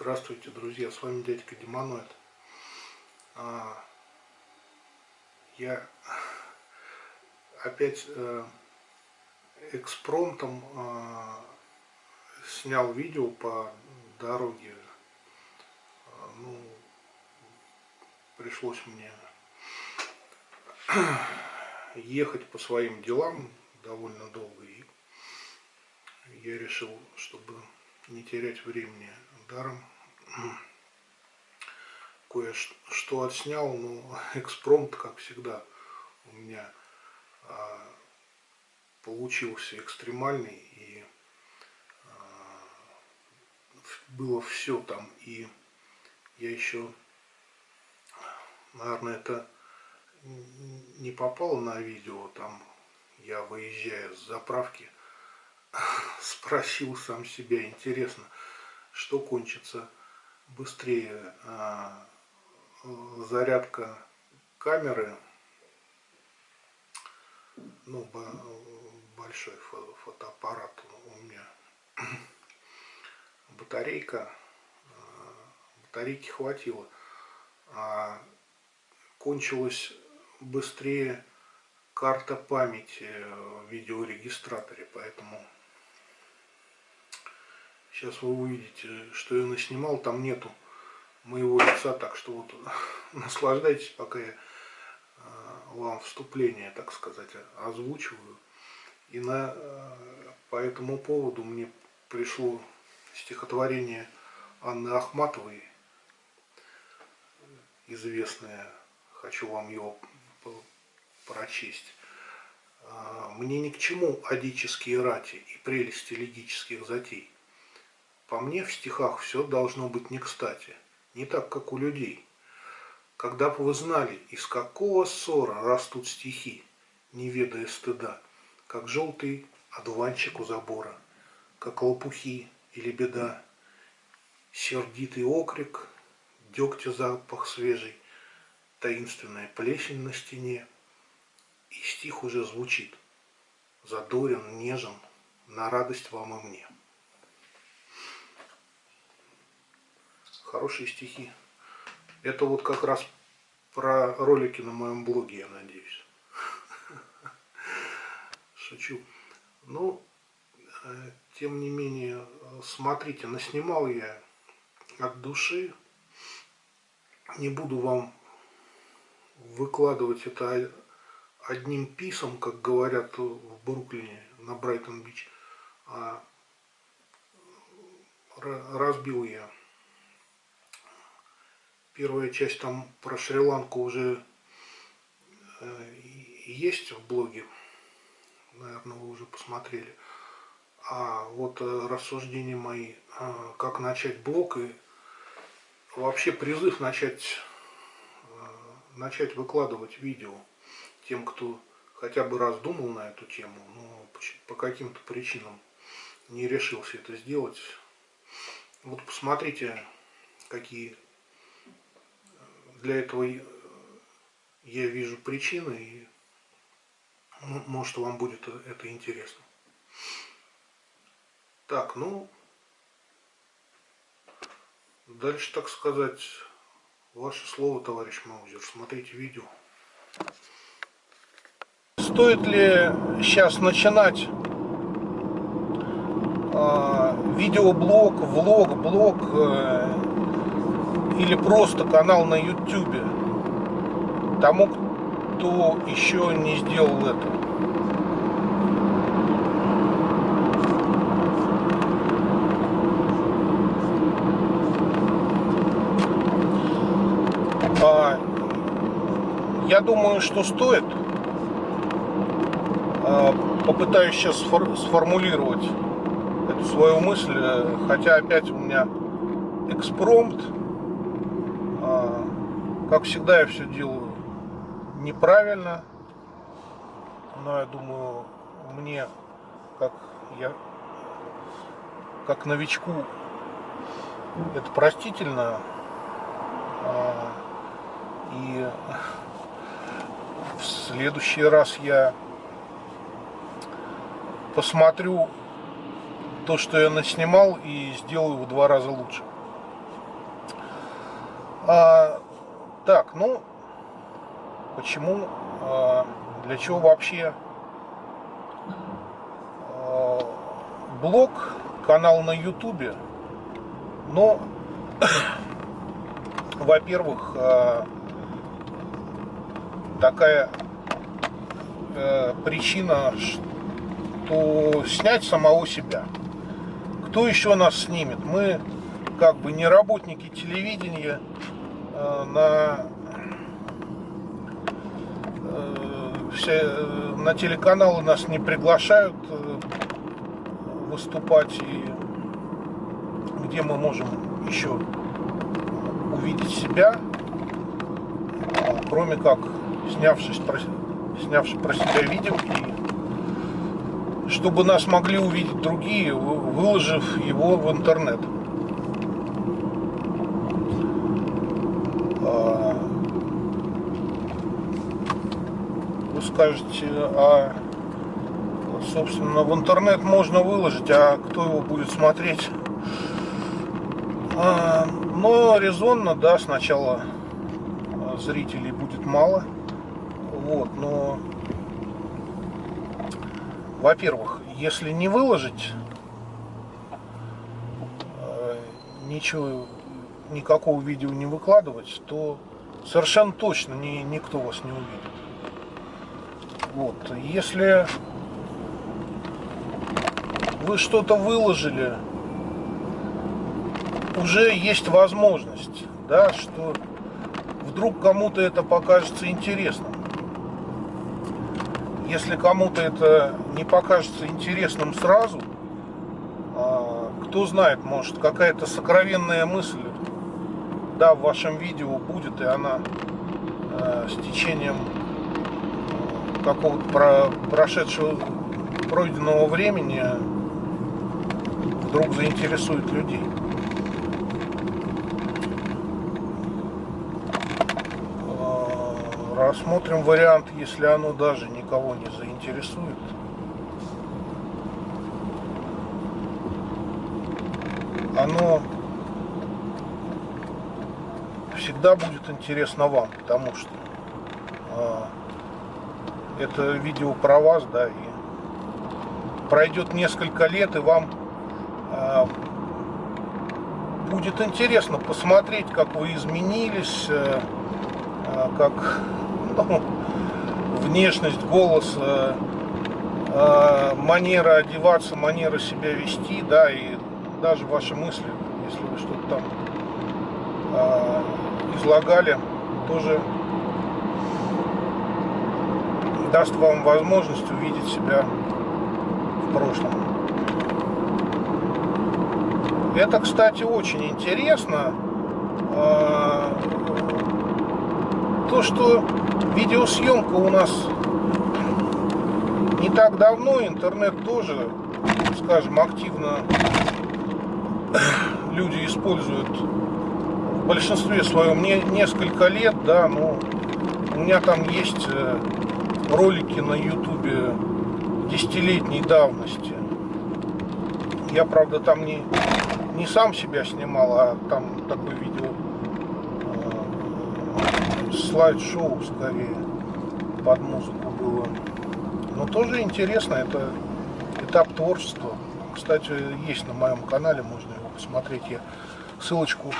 Здравствуйте, друзья, с вами дядька Демоноид. А, я опять э, экспромтом э, снял видео по дороге. А, ну, пришлось мне ехать по своим делам довольно долго. И я решил, чтобы не терять времени даром. Кое-что отснял, но экспромт, как всегда, у меня а, получился экстремальный и а, было все там. И я еще, наверное, это не попало на видео, там я выезжая с заправки, спросил сам себя, интересно, что кончится быстрее а, зарядка камеры ну большой фотоаппарат у меня. Батарейка а, батарейки хватило. А кончилась быстрее карта памяти в видеорегистраторе поэтому Сейчас вы увидите, что я наснимал, там нету моего лица, так что вот наслаждайтесь, пока я а, вам вступление, так сказать, озвучиваю. И на, а, по этому поводу мне пришло стихотворение Анны Ахматовой, известное, хочу вам его прочесть. А, «Мне ни к чему адические рати и прелести легических затей. По мне в стихах все должно быть не кстати, не так, как у людей. Когда бы вы знали, из какого ссора растут стихи, не ведая стыда, как желтый одуванчик у забора, как лопухи или беда, сердитый окрик, дегтя запах свежий, таинственная плесень на стене, и стих уже звучит, задорен, нежен, на радость вам и мне. Хорошие стихи. Это вот как раз про ролики на моем блоге, я надеюсь. Шучу. Ну, э, тем не менее, смотрите, наснимал я от души. Не буду вам выкладывать это одним писом, как говорят в Бруклине на Брайтон-Бич. А разбил я Первая часть там про Шри-Ланку уже э, есть в блоге. Наверное, вы уже посмотрели. А вот э, рассуждения мои, э, как начать блог и вообще призыв начать, начать выкладывать видео тем, кто хотя бы раз думал на эту тему, но по каким-то причинам не решился это сделать. Вот посмотрите, какие для этого я вижу причины, и ну, может вам будет это интересно. Так, ну, дальше, так сказать, ваше слово, товарищ Маузер. Смотрите видео. Стоит ли сейчас начинать э, видеоблог, влог, блог, э, или просто канал на YouTube тому, кто еще не сделал это. А, я думаю, что стоит. А, попытаюсь сейчас сформулировать эту свою мысль, хотя опять у меня экспромт как всегда я все делаю неправильно, но я думаю, мне, как я, как новичку, это простительно. А, и в следующий раз я посмотрю то, что я наснимал, и сделаю в два раза лучше. Так, ну, почему, а, для чего вообще а, блог, канал на ютубе? Ну, во-первых, а, такая причина, что снять самого себя. Кто еще нас снимет? Мы как бы не работники телевидения, на э, все, э, на телеканалы нас не приглашают выступать и где мы можем еще увидеть себя, кроме как снявшись про, снявшись про себя видео и чтобы нас могли увидеть другие, выложив его в интернет. Скажете, а, собственно, в интернет можно выложить, а кто его будет смотреть? А, но резонно, да, сначала зрителей будет мало. Вот, но, во-первых, если не выложить а, ничего, никакого видео не выкладывать, то совершенно точно ни, никто вас не увидит. Вот. Если вы что-то выложили, уже есть возможность, да, что вдруг кому-то это покажется интересным. Если кому-то это не покажется интересным сразу, а, кто знает, может какая-то сокровенная мысль да, в вашем видео будет, и она э, с течением какого-то про прошедшего пройденного времени вдруг заинтересует людей. А, рассмотрим вариант, если оно даже никого не заинтересует. Оно всегда будет интересно вам, потому что а, это видео про вас, да, и пройдет несколько лет, и вам э, будет интересно посмотреть, как вы изменились, э, э, как ну, внешность, голос, э, э, манера одеваться, манера себя вести, да, и даже ваши мысли, если вы что-то там излагали, тоже даст вам возможность увидеть себя в прошлом. Это, кстати, очень интересно. А, то, что видеосъемка у нас не так давно, интернет тоже, скажем, активно люди используют в большинстве своем не, несколько лет, да, но у меня там есть э, ролики на ютубе десятилетней давности. Я, правда, там не, не сам себя снимал, а там такое видео э, слайд-шоу скорее под музыку было. Но тоже интересно, это этап творчества. Кстати, есть на моем канале, можно его посмотреть. Я ссылочку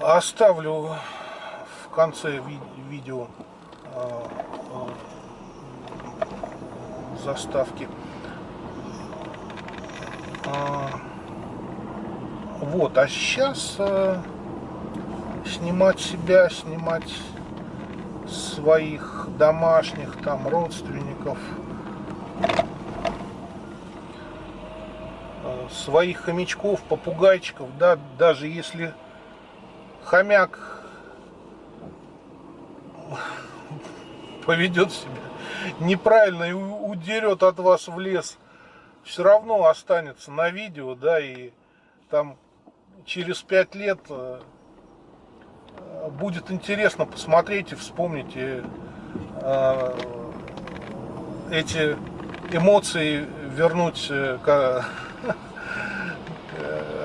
оставлю в конце ви видео Э, заставки. А, вот, а сейчас э, снимать себя, снимать своих домашних, там, родственников, э, своих хомячков, попугайчиков, да, даже если хомяк поведет себя неправильно и удерет от вас в лес, все равно останется на видео, да, и там через пять лет э, будет интересно посмотреть и вспомнить и, э, эти эмоции вернуть, э,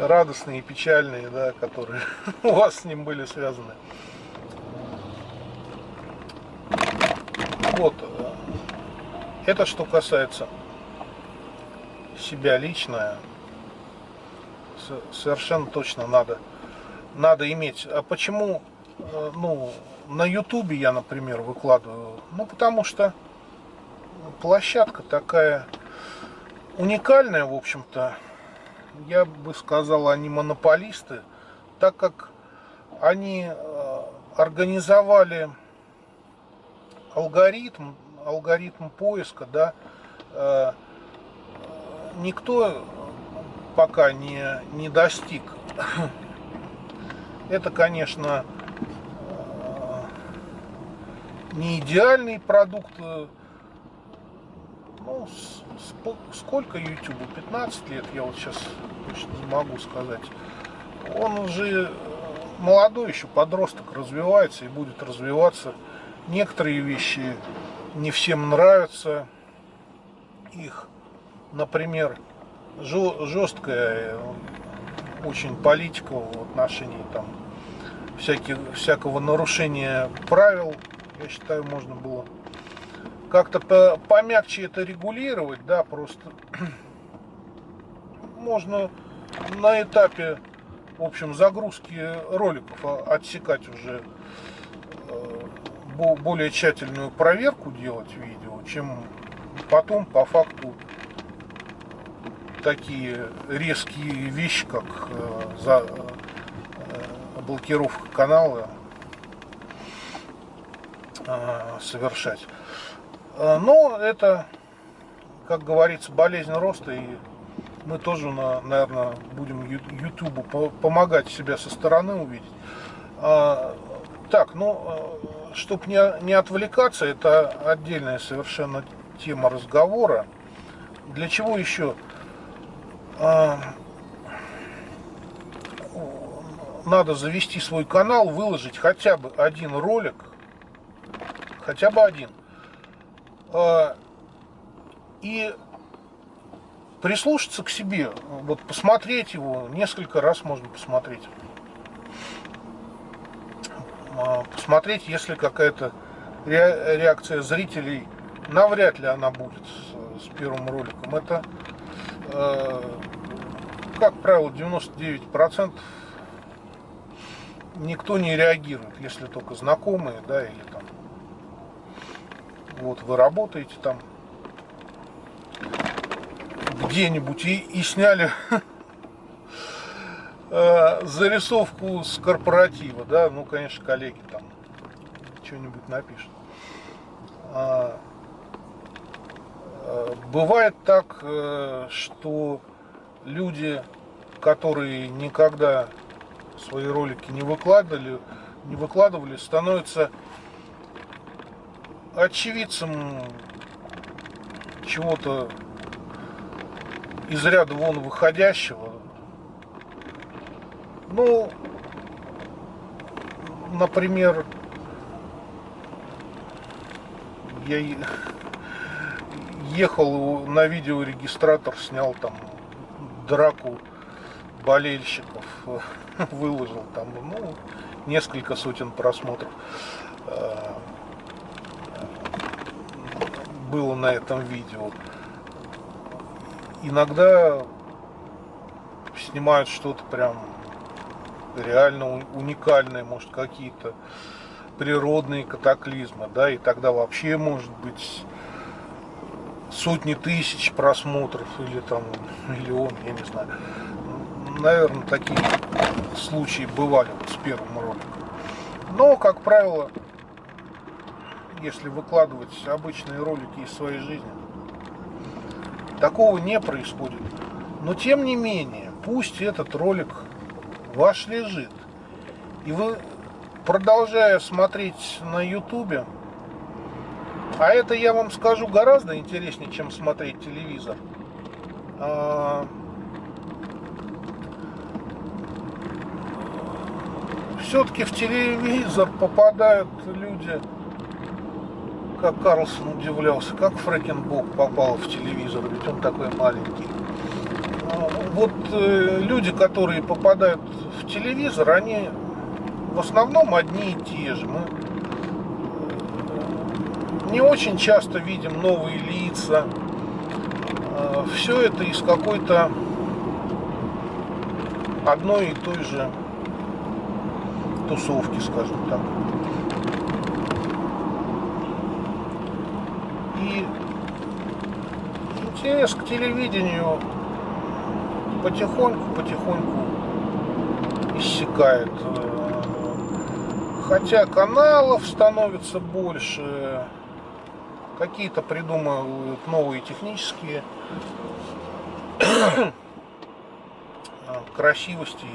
радостные и печальные, да, которые у вас с ним были связаны. Вот. Это что касается себя лично, совершенно точно надо, надо иметь. А почему, э, ну, на ютубе я, например, выкладываю? Ну, потому что площадка такая уникальная, в общем-то. Я бы сказал, они монополисты, так как они э, организовали алгоритм, алгоритм поиска, да, э, никто пока не, не достиг. Это, конечно, э, не идеальный продукт. Э, ну, сколько YouTube? 15 лет, я вот сейчас точно не могу сказать. Он уже молодой еще подросток, развивается и будет развиваться. Некоторые вещи не всем нравятся. Их, например, жесткая очень политика в отношении там всяких, всякого нарушения правил, я считаю, можно было как-то по, помягче это регулировать, да, просто можно на этапе, в общем, загрузки роликов отсекать уже э, более тщательную проверку делать видео, чем потом по факту такие резкие вещи, как э, за э, блокировка канала совершать. Но это, как говорится, болезнь роста, и мы тоже, наверное, будем Ютубу помогать себя со стороны увидеть. А, так, ну, чтобы не, не отвлекаться, это отдельная совершенно тема разговора. Для чего еще а, надо завести свой канал, выложить хотя бы один ролик, хотя бы один, и прислушаться к себе, вот посмотреть его, несколько раз можно посмотреть. А, посмотреть, если какая-то реакция зрителей, навряд ли она будет с, первым роликом. Это Э, как правило, 99% никто не реагирует, если только знакомые, да, или там, вот вы работаете там где-нибудь и, и сняли э, зарисовку с корпоратива, да, ну, конечно, коллеги там что-нибудь напишут. А, Э, бывает так, э, что люди, которые никогда свои ролики не выкладывали, не выкладывали, становятся очевидцем чего-то из ряда вон выходящего. Ну, например, я ехал на видеорегистратор, снял там драку болельщиков, выложил там, ну, несколько сотен просмотров э, было на этом видео. Иногда снимают что-то прям реально уникальное, может какие-то природные катаклизмы, да, и тогда вообще может быть сотни тысяч просмотров или там миллион, я не знаю. Наверное, такие случаи бывали вот с первым роликом. Но, как правило, если выкладывать обычные ролики из своей жизни, такого не происходит. Но тем не менее, пусть этот ролик ваш лежит, и вы, продолжая смотреть на ютубе, а это, я вам скажу, гораздо интереснее, чем смотреть телевизор. А... Все-таки в телевизор попадают люди, как Карлсон удивлялся, как Фрэкенбок попал в телевизор, ведь он такой маленький. А, вот э, люди, которые попадают в телевизор, они в основном одни и те же. Мы не очень часто видим новые лица. Э, Все это из какой-то одной и той же тусовки, скажем так. И интерес к телевидению потихоньку-потихоньку иссякает. Хотя каналов становится больше, какие-то придумывают новые технические красивости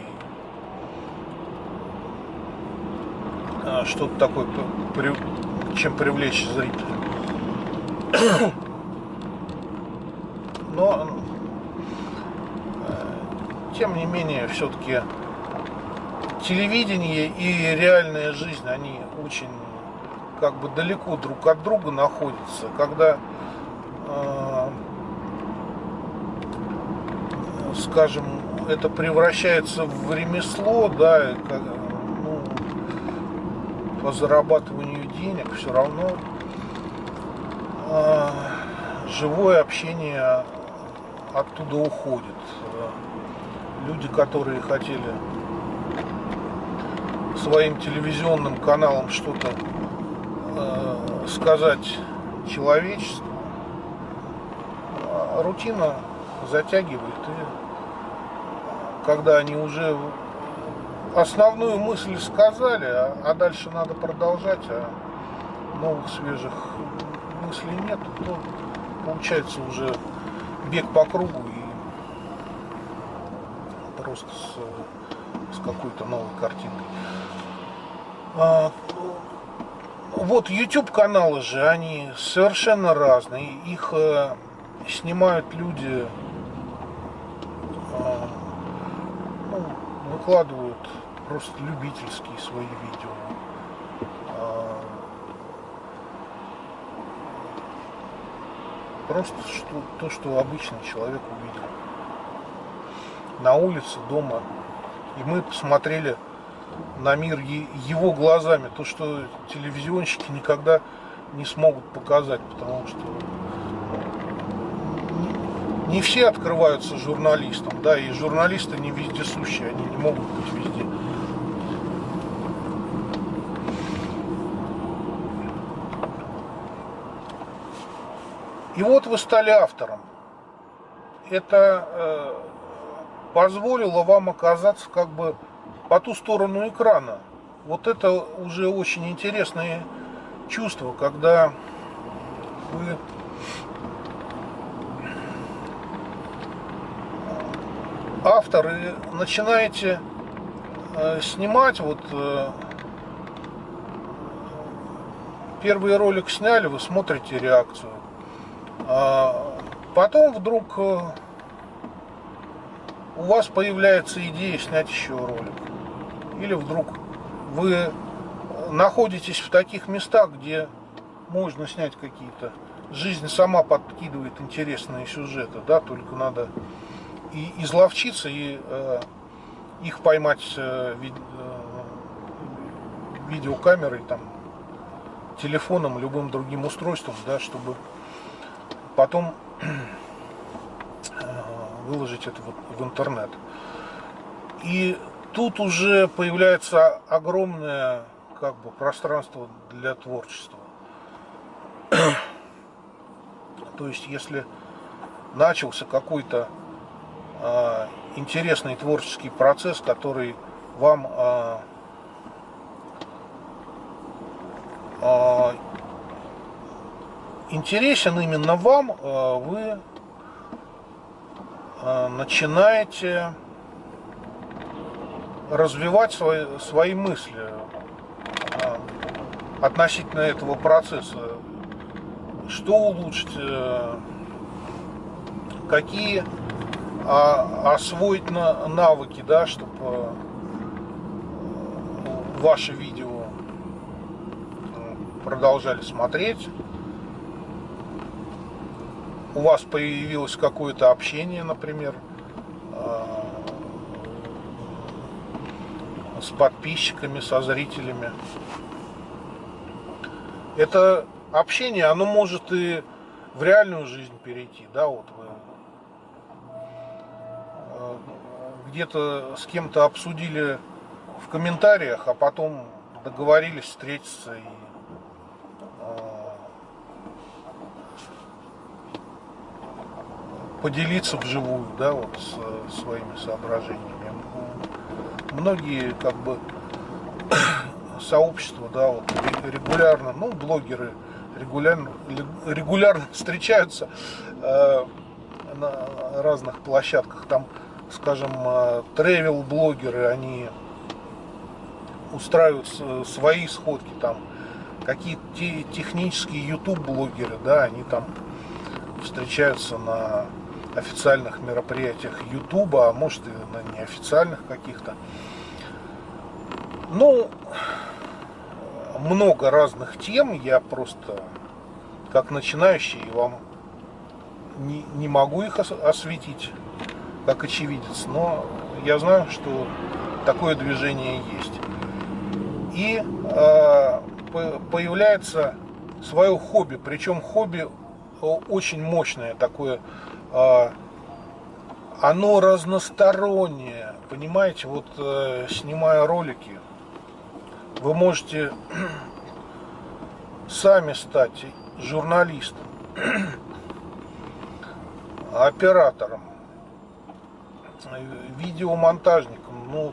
а, что-то такое, чем привлечь зрителя. Но, э, тем не менее, все-таки телевидение и реальная жизнь, они очень как бы далеко друг от друга находятся. Когда, э, скажем, это превращается в ремесло, да, как, ну, по зарабатыванию денег, все равно э, живое общение оттуда уходит. Люди, которые хотели своим телевизионным каналам что-то э, сказать человечеству, а рутина затягивает и когда они уже основную мысль сказали, а, а дальше надо продолжать, а новых свежих мыслей нет, то получается уже бег по кругу и просто с, с какой-то новой картинкой. А, вот YouTube каналы же, они совершенно разные. Их э, снимают люди, э, ну, выкладывают просто любительские свои видео. Просто что, то, что обычный человек увидел на улице, дома. И мы посмотрели на мир его глазами, то, что телевизионщики никогда не смогут показать, потому что не все открываются журналистам, да, и журналисты не вездесущие, они не могут быть везде. И вот вы стали автором. Это э, позволило вам оказаться как бы по ту сторону экрана. Вот это уже очень интересное чувство, когда вы автор и начинаете э, снимать, вот э, первый ролик сняли, вы смотрите реакцию. А потом вдруг э, у вас появляется идея снять еще ролик. Или вдруг вы находитесь в таких местах, где можно снять какие-то... Жизнь сама подкидывает интересные сюжеты, да, только надо и изловчиться, и э, их поймать э, ви, э, видеокамерой, там, телефоном, любым другим устройством, да, чтобы потом э, выложить это в интернет. И тут уже появляется огромное как бы пространство для творчества. То есть, если начался какой-то э, интересный творческий процесс, который вам э, э, интересен именно вам, э, вы э, начинаете развивать свои, свои мысли а, относительно этого процесса. Что улучшить, э, какие а, освоить навыки, да, чтобы э, ваши видео э, продолжали смотреть у вас появилось какое-то общение, например, э, с подписчиками, со зрителями. Это общение, оно может и в реальную жизнь перейти, да, вот вы где-то с кем-то обсудили в комментариях, а потом договорились встретиться и поделиться вживую, да, вот с, своими соображениями. Многие как бы сообщества, да, вот регулярно, ну, блогеры регулярно, регулярно встречаются э, на разных площадках. Там, скажем, э, тревел-блогеры, они устраивают свои сходки, там какие-то технические YouTube-блогеры, да, они там встречаются на официальных мероприятиях YouTube, а может и на неофициальных каких-то. Ну, много разных тем, я просто как начинающий вам не, не могу их осветить как очевидец, но я знаю, что такое движение есть. И э, появляется свое хобби, причем хобби очень мощное такое, э, оно разностороннее, понимаете, вот э, снимая ролики, вы можете сами стать журналистом, оператором, видеомонтажником, ну,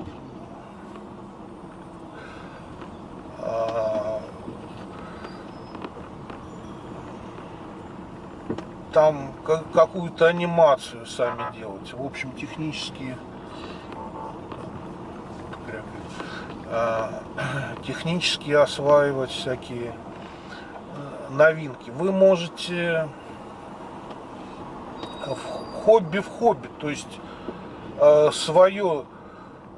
там какую-то анимацию сами делать. В общем, технические а, технически осваивать всякие э, новинки. Вы можете в хобби в хобби, то есть э, свое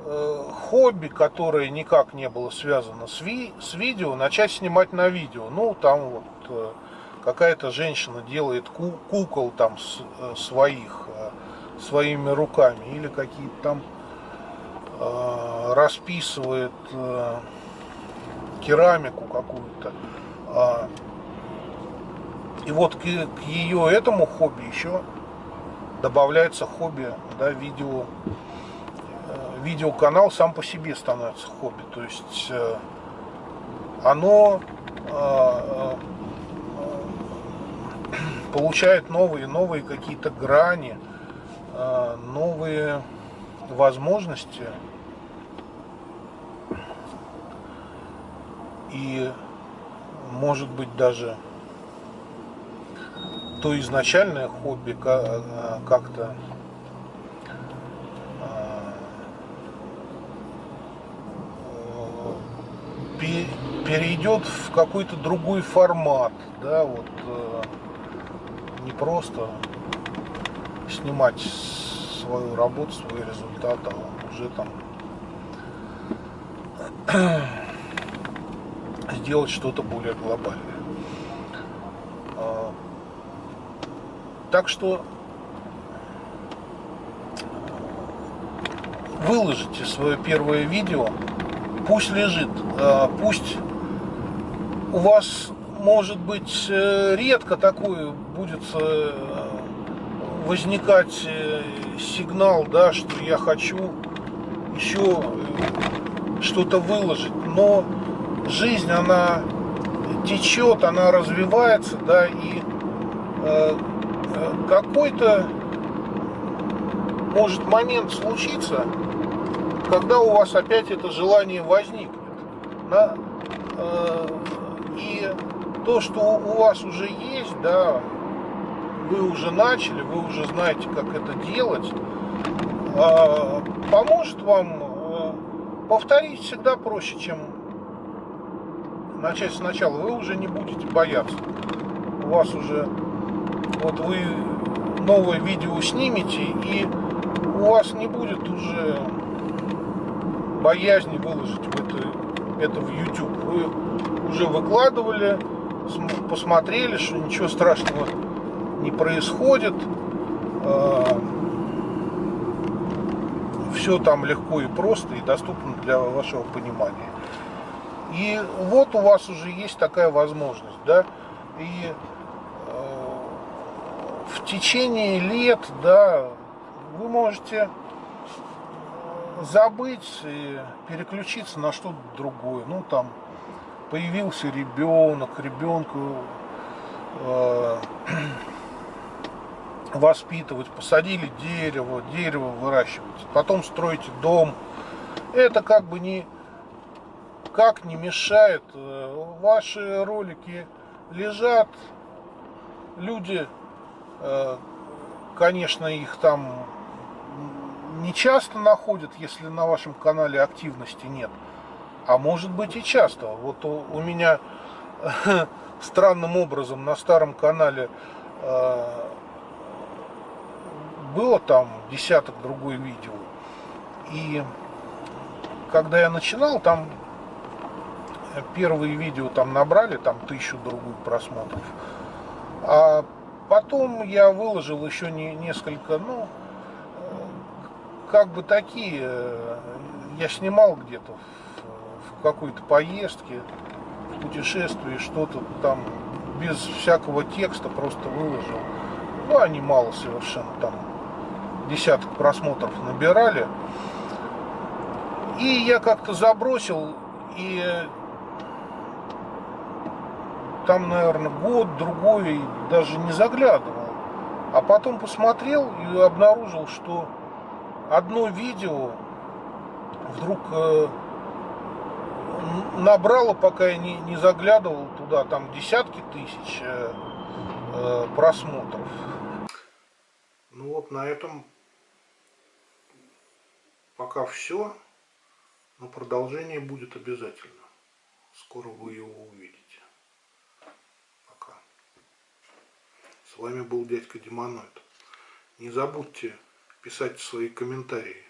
э, хобби, которое никак не было связано с, ви с видео, начать снимать на видео. Ну, там вот какая-то женщина делает ку кукол там с, своих, своими руками, или какие-то там Э, расписывает э, керамику какую-то. А, и вот к, ее этому хобби еще добавляется хобби, да, видео, э, видеоканал сам по себе становится хобби. То есть оно получает новые, новые какие-то грани, новые возможности. И может быть даже то изначальное хобби э, как-то э, перейдет в какой-то другой формат, да, вот э, не просто снимать свою работу, свой результат, а уже там сделать что-то более глобальное. А, так что выложите свое первое видео, пусть лежит, а, пусть у вас может быть э, редко такое будет э, возникать э, сигнал, да, что я хочу еще что-то выложить, но жизнь, она течет, она развивается, да, и какой-то может момент случиться, когда у вас опять это желание возникнет. Да? То, что у вас уже есть, да, вы уже начали, вы уже знаете, как это делать, э, поможет вам э, повторить всегда проще, чем начать сначала, вы уже не будете бояться. У вас уже, вот вы новое видео снимете, и у вас не будет уже боязни выложить в это, это в YouTube. Вы уже выкладывали, посмотрели, что ничего страшного не происходит. все там легко и просто и доступно для вашего понимания. И вот у вас уже есть такая возможность, да, и э, в течение лет, да, вы можете забыть и переключиться на что-то другое. Ну, там, появился ребенок, ребенку э, воспитывать, посадили дерево, дерево выращивать, потом строите дом. Это как бы не как не мешает. Э, ваши ролики лежат, люди, э, конечно, их там не часто находят, если на вашем канале активности нет. А может быть и часто. Вот у, у меня странным образом на старом канале э, было там десяток другой видео. И когда я начинал, там первые видео там набрали там тысячу другую просмотров. А потом я выложил еще не, несколько, ну, как бы такие, э, я снимал где-то в какой-то поездке, в путешествии, что-то там без всякого текста просто выложил. Ну, они мало совершенно там десяток просмотров набирали. И я как-то забросил, и там, наверное, год, другой, даже не заглядывал. А потом посмотрел и обнаружил, что одно видео вдруг э, набрало, пока я не, не заглядывал туда, там десятки тысяч э, э, просмотров. Ну вот на этом пока все, но продолжение будет обязательно. Скоро вы его увидите. Пока. С вами был дядька Демоноид. Не забудьте писать свои комментарии.